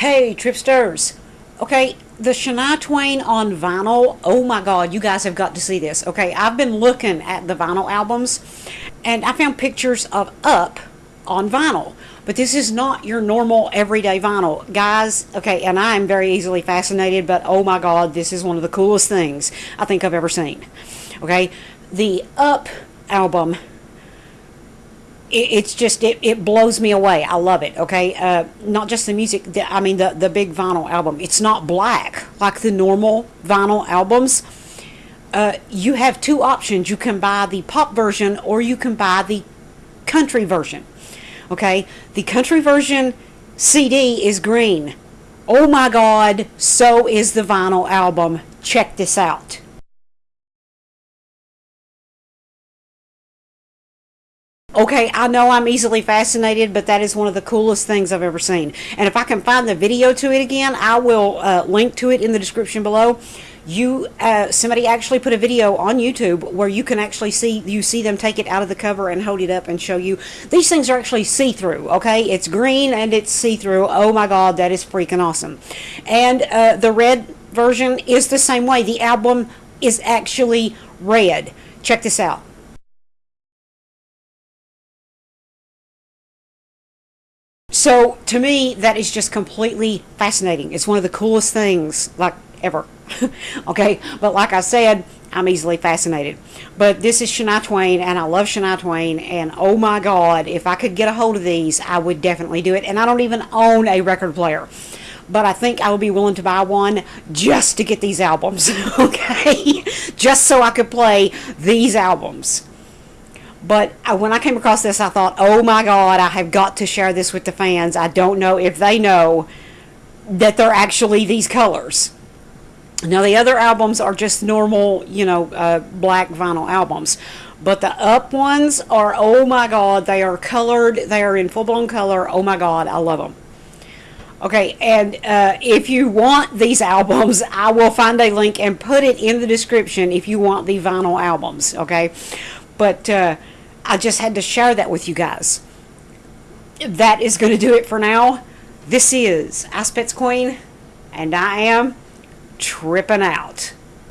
Hey, Tripsters. Okay, the Shania Twain on vinyl. Oh my God, you guys have got to see this. Okay, I've been looking at the vinyl albums and I found pictures of Up on vinyl. But this is not your normal everyday vinyl. Guys, okay, and I am very easily fascinated, but oh my God, this is one of the coolest things I think I've ever seen. Okay, the Up album it's just it, it blows me away. I love it okay? Uh, not just the music the, i mean the, the big vinyl album. It's not black like the normal vinyl albums. Uh, you have two options. You can buy the pop version or you can buy the country version okay? The country version cd is green. Oh my god so is the vinyl album. Check this out Okay, I know I'm easily fascinated, but that is one of the coolest things I've ever seen. And if I can find the video to it again, I will uh, link to it in the description below. You, uh, somebody actually put a video on YouTube where you can actually see you see them take it out of the cover and hold it up and show you. These things are actually see-through. Okay, it's green and it's see-through. Oh my God, that is freaking awesome. And uh, the red version is the same way. The album is actually red. Check this out. So to me, that is just completely fascinating. It's one of the coolest things, like ever. okay, but like I said, I'm easily fascinated. But this is Shania Twain, and I love Shania Twain, and oh my God, if I could get a hold of these, I would definitely do it. And I don't even own a record player. But I think I would be willing to buy one just to get these albums, okay? just so I could play these albums. But when I came across this, I thought, oh my God, I have got to share this with the fans. I don't know if they know that they're actually these colors. Now, the other albums are just normal, you know, uh, black vinyl albums. But the up ones are, oh my God, they are colored. They are in full blown color. Oh my God, I love them. Okay, and uh, if you want these albums, I will find a link and put it in the description if you want the vinyl albums. Okay, but uh, I just had to share that with you guys. That is going to do it for now. This is Ice Queen, and I am tripping out.